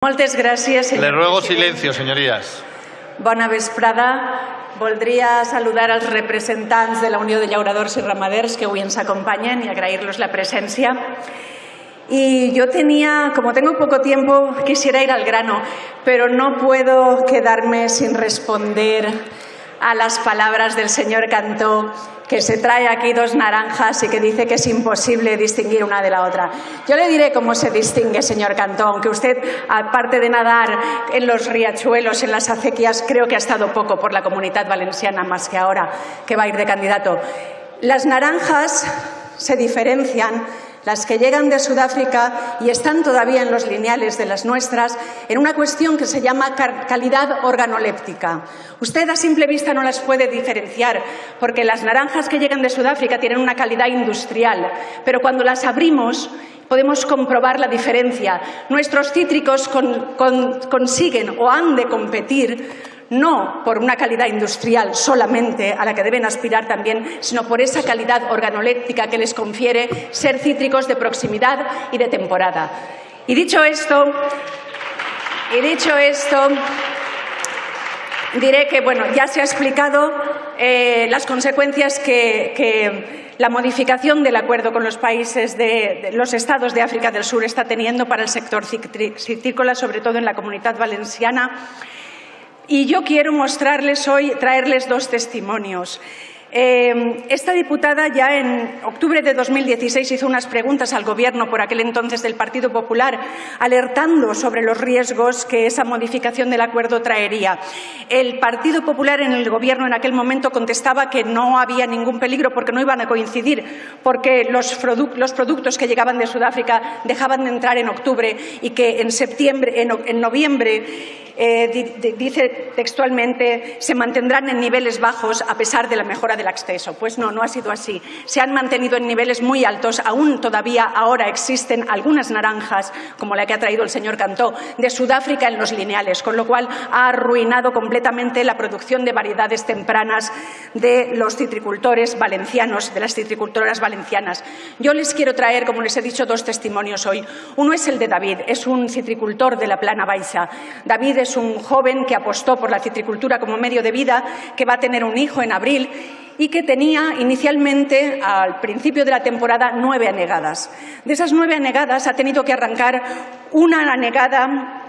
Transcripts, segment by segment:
Moltes gràcies, senyor Le ruego silencio, señorías. Bona vesprada. Voldria saludar als representants de la Unió de Llauradors i Ramaders que avui ens acompanyen y agrairlos la presencia. Y yo tenía, como tengo poco tiempo, quisiera ir al grano, pero no puedo quedarme sin responder a las palabras del señor Cantó, que se trae aquí dos naranjas y que dice que es imposible distinguir una de la otra. Yo le diré cómo se distingue, señor Cantó, aunque usted, aparte de nadar en los riachuelos, en las acequias, creo que ha estado poco por la comunidad valenciana, más que ahora que va a ir de candidato. Las naranjas se diferencian las que llegan de Sudáfrica y están todavía en los lineales de las nuestras, en una cuestión que se llama calidad organoléptica. Usted a simple vista no las puede diferenciar, porque las naranjas que llegan de Sudáfrica tienen una calidad industrial, pero cuando las abrimos podemos comprobar la diferencia. Nuestros cítricos con, con, consiguen o han de competir no por una calidad industrial solamente a la que deben aspirar también, sino por esa calidad organoléptica que les confiere ser cítricos de proximidad y de temporada. Y dicho esto, y dicho esto, diré que bueno, ya se ha explicado eh, las consecuencias que, la modificación del acuerdo con los países de, de, los estados de África del Sur está teniendo para el sector citrícola, sobre todo en la comunidad valenciana. Y yo quiero mostrarles hoy, traerles dos testimonios. Eh, esta diputada ya en octubre de 2016 hizo unas preguntas al Gobierno por aquel entonces del Partido Popular, alertando sobre los riesgos que esa modificación del acuerdo traería. El Partido Popular en el Gobierno en aquel momento contestaba que no había ningún peligro porque no iban a coincidir, porque los, produ los productos que llegaban de Sudáfrica dejaban de entrar en octubre y que en, septiembre, en noviembre eh, dice textualmente, se mantendrán en niveles bajos a pesar de la mejora del acceso. Pues no, no ha sido así. Se han mantenido en niveles muy altos. Aún todavía ahora existen algunas naranjas, como la que ha traído el señor Cantó, de Sudáfrica en los lineales, con lo cual ha arruinado completamente la producción de variedades tempranas de los citricultores valencianos, de las citricultoras valencianas. Yo les quiero traer, como les he dicho, dos testimonios hoy. Uno es el de David, es un citricultor de la Plana Baixa. David es un joven que apostó por la citricultura como medio de vida, que va a tener un hijo en abril y que tenía inicialmente, al principio de la temporada, nueve anegadas. De esas nueve anegadas ha tenido que arrancar una anegada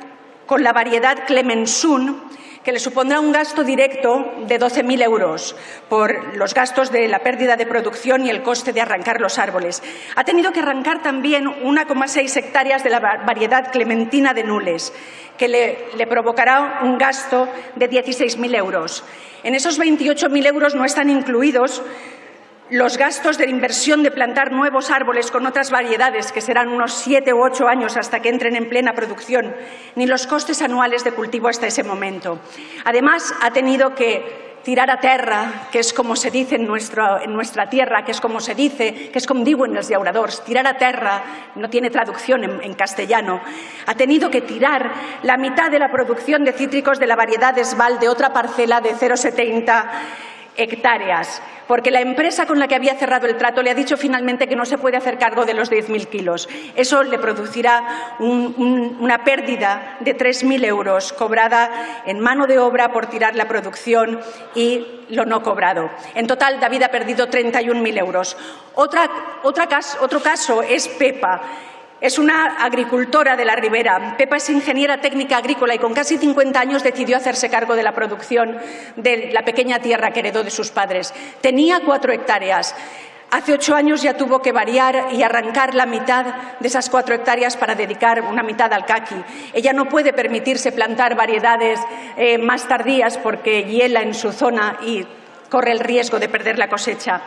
con la variedad Clemensun, que le supondrá un gasto directo de 12.000 euros por los gastos de la pérdida de producción y el coste de arrancar los árboles. Ha tenido que arrancar también 1,6 hectáreas de la variedad clementina de Nules, que le, le provocará un gasto de 16.000 euros. En esos 28.000 euros no están incluidos los gastos de inversión de plantar nuevos árboles con otras variedades, que serán unos siete u ocho años hasta que entren en plena producción, ni los costes anuales de cultivo hasta ese momento. Además, ha tenido que tirar a terra, que és com se dice en, en nuestra tierra, que es como se dice, que es como diuen els llauradors, tirar a terra, no tiene traducción en, en castellano, ha tenido que tirar la mitad de la producción de cítricos de la variedad Esval de otra parcela de 0,70 hectáreas, porque la empresa con la que había cerrado el trato le ha dicho finalmente que no se puede hacer cargo de los 10.000 kilos. Eso le producirá un, un, una pérdida de 3.000 euros cobrada en mano de obra por tirar la producción y lo no cobrado. En total, David ha perdido 31.000 euros. Otra, otra otro caso es Pepa. Es una agricultora de la Ribera. Pepa es ingeniera técnica agrícola y con casi 50 años decidió hacerse cargo de la producción de la pequeña tierra que heredó de sus padres. Tenía cuatro hectáreas. Hace ocho años ya tuvo que variar y arrancar la mitad de esas cuatro hectáreas para dedicar una mitad al caqui. Ella no puede permitirse plantar variedades eh, más tardías porque hiela en su zona y corre el riesgo de perder la cosecha.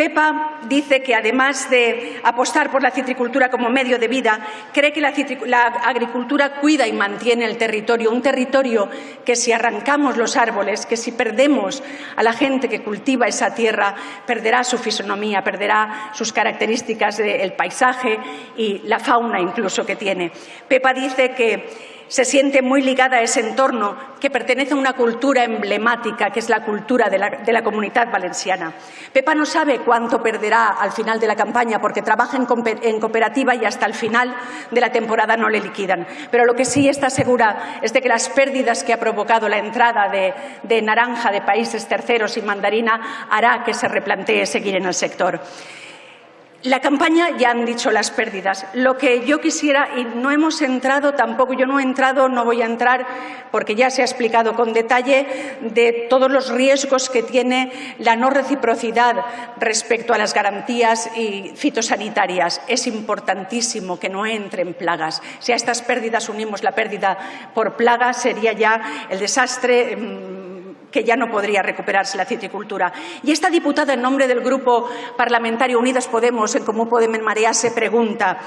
Pepa dice que además de apostar por la citricultura como medio de vida, cree que la, agricultura cuida y mantiene el territorio, un territorio que si arrancamos los árboles, que si perdemos a la gente que cultiva esa tierra, perderá su fisonomía, perderá sus características del paisaje y la fauna incluso que tiene. Pepa dice que se siente muy ligada a ese entorno que pertenece a una cultura emblemática, que es la cultura de la, comunidad valenciana. Pepa no sabe cuánto perderá al final de la campaña porque trabaja en, cooperativa y hasta el final de la temporada no le liquidan. Pero lo que sí está segura es de que las pérdidas que ha provocado la entrada de, de naranja de países terceros y mandarina hará que se replantee seguir en el sector. La campaña ya han dicho las pérdidas. Lo que yo quisiera, y no hemos entrado tampoco, yo no he entrado, no voy a entrar, porque ya se ha explicado con detalle de todos los riesgos que tiene la no reciprocidad respecto a las garantías y fitosanitarias. Es importantísimo que no entren plagas. Si a estas pérdidas unimos la pérdida por plaga, sería ya el desastre mm, que ya no podría recuperarse la citricultura. Y esta diputada, en nombre del Grupo Parlamentario Unidas Podemos, en Común Podemos Marea, se pregunta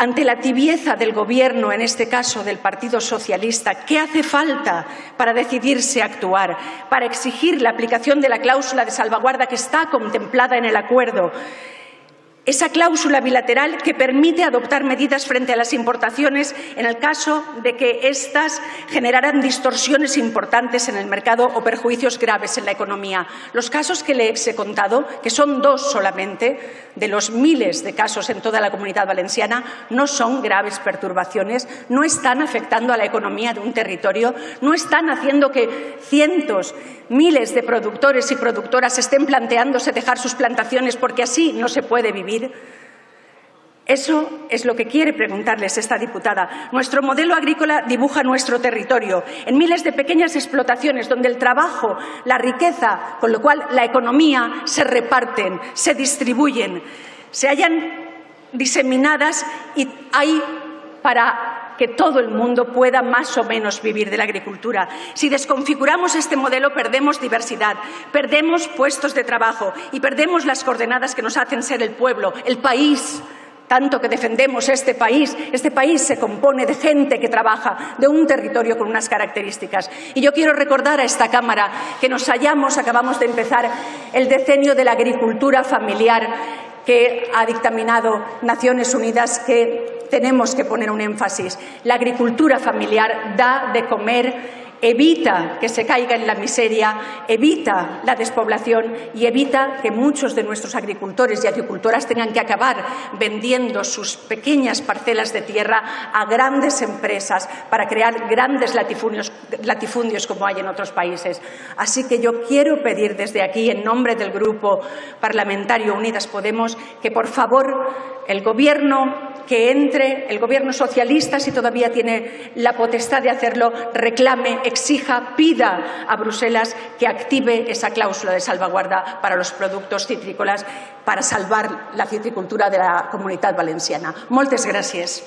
ante la tibieza del Gobierno, en este caso del Partido Socialista, ¿qué hace falta para decidirse a actuar, para exigir la aplicación de la cláusula de salvaguarda que está contemplada en el acuerdo? Esa cláusula bilateral que permite adoptar medidas frente a las importaciones en el caso de que éstas generaran distorsiones importantes en el mercado o perjuicios graves en la economía. Los casos que le he contado, que son dos solamente de los miles de casos en toda la comunidad valenciana, no son graves perturbaciones, no están afectando a la economía de un territorio, no están haciendo que cientos miles de productores y productoras estén planteándose dejar sus plantaciones porque así no se puede vivir? Eso es lo que quiere preguntarles esta diputada. Nuestro modelo agrícola dibuja nuestro territorio en miles de pequeñas explotaciones donde el trabajo, la riqueza, con lo cual la economía se reparten, se distribuyen, se hallan diseminadas y hay para que todo el mundo pueda más o menos vivir de la agricultura. Si desconfiguramos este modelo, perdemos diversidad, perdemos puestos de trabajo y perdemos las coordenadas que nos hacen ser el pueblo, el país tanto que defendemos este país. Este país se compone de gente que trabaja, de un territorio con unas características. Y yo quiero recordar a esta Cámara que nos hallamos, acabamos de empezar, el decenio de la agricultura familiar que ha dictaminado Naciones Unidas que tenemos que poner un énfasis. La agricultura familiar da de comer evita que se caiga en la miseria, evita la despoblación y evita que muchos de nuestros agricultores y agricultoras tengan que acabar vendiendo sus pequeñas parcelas de tierra a grandes empresas para crear grandes latifundios, latifundios como hay en otros países. Así que yo quiero pedir desde aquí, en nombre del Grupo Parlamentario Unidas Podemos, que por favor el Gobierno que entre el Gobierno socialista, si todavía tiene la potestad de hacerlo, reclame, exija, pida a Bruselas que active esa cláusula de salvaguarda para los productos citrícolas para salvar la citricultura de la comunidad valenciana. Moltes gràcies.